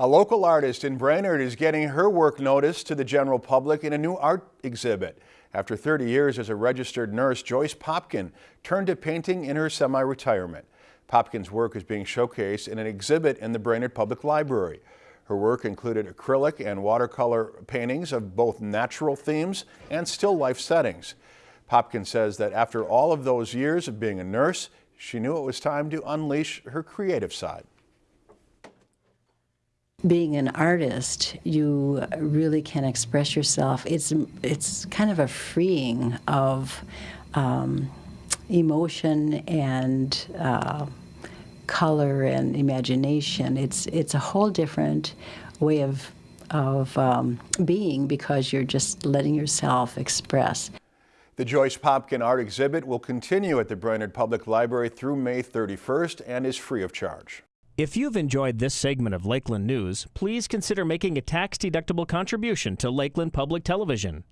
A local artist in Brainerd is getting her work noticed to the general public in a new art exhibit. After 30 years as a registered nurse, Joyce Popkin turned to painting in her semi-retirement. Popkin's work is being showcased in an exhibit in the Brainerd Public Library. Her work included acrylic and watercolor paintings of both natural themes and still life settings. Popkin says that after all of those years of being a nurse, she knew it was time to unleash her creative side being an artist, you really can express yourself. It's it's kind of a freeing of um, emotion and uh, color and imagination. It's it's a whole different way of of um, being because you're just letting yourself express. The Joyce Popkin Art Exhibit will continue at the Brainerd Public Library through May 31st and is free of charge. If you've enjoyed this segment of Lakeland News, please consider making a tax-deductible contribution to Lakeland Public Television.